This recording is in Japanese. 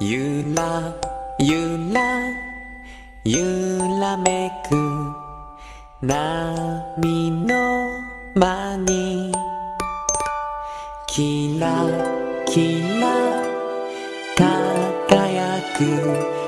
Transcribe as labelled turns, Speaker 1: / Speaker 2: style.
Speaker 1: ゆらゆらゆらめく波の間にキラキラ輝く